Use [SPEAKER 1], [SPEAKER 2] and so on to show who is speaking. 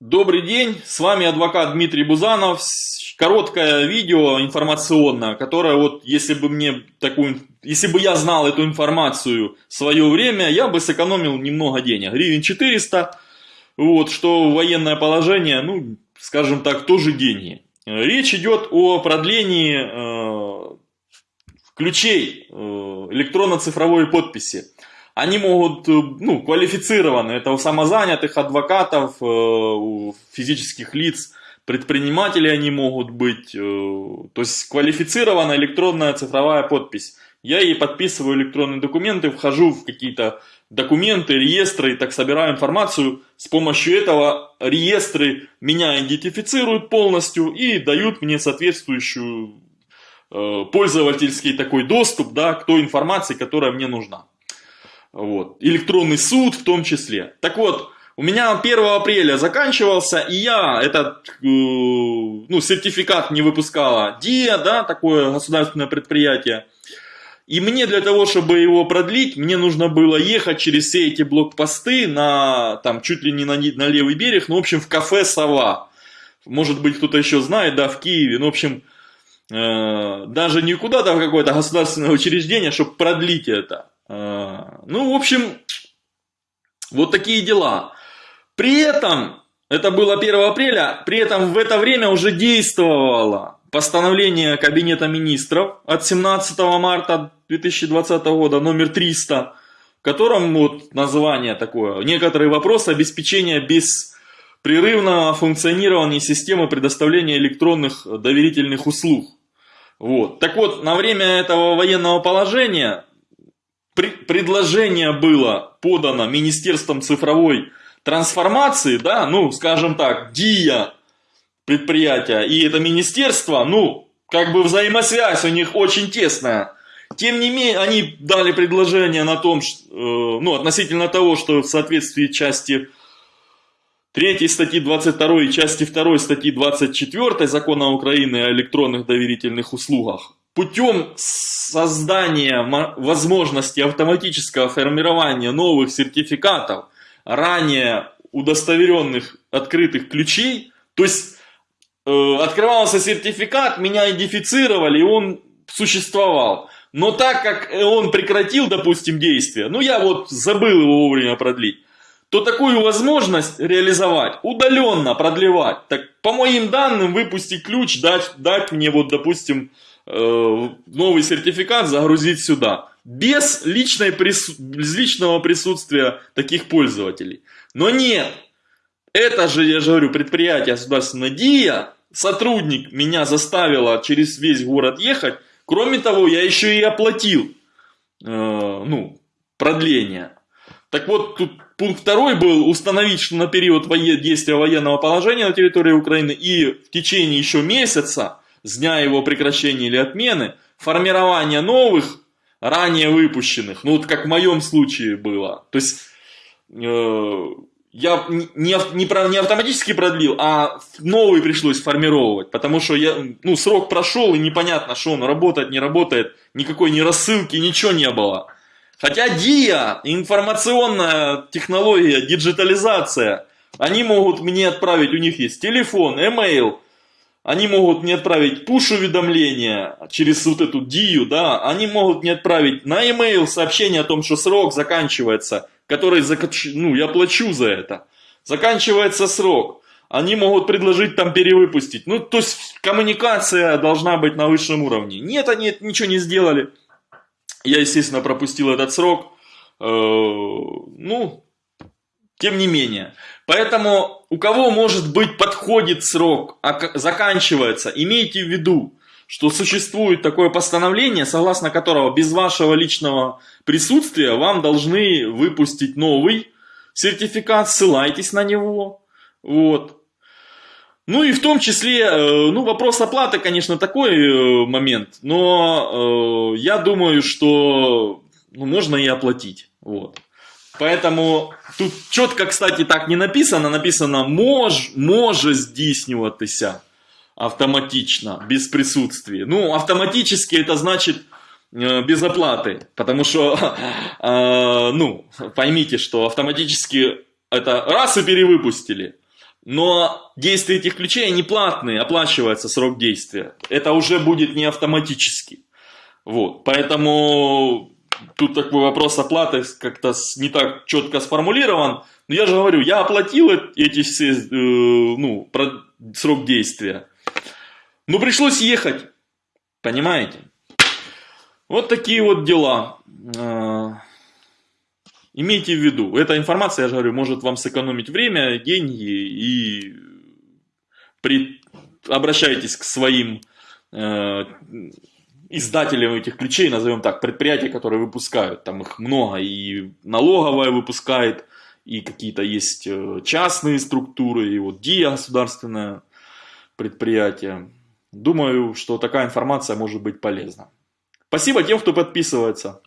[SPEAKER 1] Добрый день, с вами адвокат Дмитрий Бузанов. Короткое видео информационное, которое вот, если бы мне такую, если бы я знал эту информацию в свое время, я бы сэкономил немного денег, гривен 400, вот, что военное положение, ну, скажем так, тоже деньги. Речь идет о продлении э, ключей э, электронно-цифровой подписи они могут, э, ну, квалифицированы, это у самозанятых адвокатов, э, у физических лиц, предпринимателей они могут быть, э, то есть квалифицированная электронная цифровая подпись. Я ей подписываю электронные документы, вхожу в какие-то документы, реестры, так собираю информацию. С помощью этого реестры меня идентифицируют полностью и дают мне соответствующую пользовательский такой доступ да, к той информации, которая мне нужна. Вот. Электронный суд в том числе. Так вот, у меня 1 апреля заканчивался, и я этот э, ну, сертификат не выпускала ДИА, да, такое государственное предприятие. И мне для того, чтобы его продлить, мне нужно было ехать через все эти блокпосты на, там, чуть ли не на, на левый берег, ну, в общем, в кафе «Сова». Может быть, кто-то еще знает, да, в Киеве. Ну, в общем, э, даже не куда-то в какое-то государственное учреждение, чтобы продлить это. А, ну, в общем, вот такие дела. При этом, это было 1 апреля, при этом в это время уже действовало постановление Кабинета Министров от 17 марта 2020 года, номер 300, в котором вот название такое, некоторые вопросы обеспечения беспрерывного функционирования системы предоставления электронных доверительных услуг. Вот. Так вот, на время этого военного положения предложение было подано Министерством цифровой трансформации, да, ну, скажем так, ДИА предприятия и это министерство, ну, как бы взаимосвязь у них очень тесная. Тем не менее, они дали предложение на том, что, э, ну, относительно того, что в соответствии части 3 статьи 22 и части 2 статьи 24 Закона Украины о электронных доверительных услугах путем создания возможности автоматического формирования новых сертификатов, ранее удостоверенных открытых ключей, то есть э, открывался сертификат, меня идентифицировали, и он существовал. Но так как он прекратил, допустим, действие, ну я вот забыл его вовремя продлить, то такую возможность реализовать, удаленно продлевать, так по моим данным выпустить ключ, дать, дать мне вот, допустим, Э, новый сертификат загрузить сюда. Без, личной прису... без личного присутствия таких пользователей. Но нет. Это же, я же говорю, предприятие государственного ДИА, сотрудник меня заставило через весь город ехать. Кроме того, я еще и оплатил э, ну, продление. Так вот, тут пункт второй был установить, что на период действия военного положения на территории Украины и в течение еще месяца с дня его прекращения или отмены, формирование новых, ранее выпущенных, ну вот как в моем случае было. То есть э, я не, не, не автоматически продлил, а новый пришлось формировать, потому что я, ну, срок прошел и непонятно, что он работает, не работает, никакой ни рассылки, ничего не было. Хотя ДИА, информационная технология, диджитализация, они могут мне отправить, у них есть телефон, email, они могут мне отправить пуш-уведомления через вот эту дию, да, они могут мне отправить на e-mail сообщение о том, что срок заканчивается, который, ну, я плачу за это. Заканчивается срок. Они могут предложить там перевыпустить. Ну, то есть коммуникация должна быть на высшем уровне. Нет, они ничего не сделали. Я, естественно, пропустил этот срок. Э, ну, тем не менее. Поэтому у кого может быть подходит срок, а заканчивается, имейте в виду, что существует такое постановление, согласно которого без вашего личного присутствия вам должны выпустить новый сертификат, ссылайтесь на него. Вот. Ну и в том числе, э, ну вопрос оплаты, конечно, такой э, момент, но э, я думаю, что ну, можно и оплатить. Вот. Поэтому тут четко, кстати, так не написано. Написано мож, може здійснюватися автоматично, без присутствия. Ну, автоматически это значит э, без оплаты. Потому что, э, ну, поймите, что автоматически это раз и перевыпустили. Но действия этих ключей, они платные, оплачивается срок действия. Это уже будет не автоматически. Вот. Поэтому тут такой вопрос оплаты как-то не так четко сформулирован. Но я же говорю, я оплатил эти все, э, ну, про срок действия. Но пришлось ехать. Понимаете? Вот такие вот дела. Э, имейте в виду, эта информация, я же говорю, может вам сэкономить время, деньги и при... обращайтесь к своим э, издателям этих ключей, назовем так, предприятия, которые выпускают, там их много, и налоговая выпускает, и какие-то есть э, частные структуры, и вот ДИА государственное предприятие. Думаю, что такая информация может быть полезна. Спасибо тем, кто подписывается.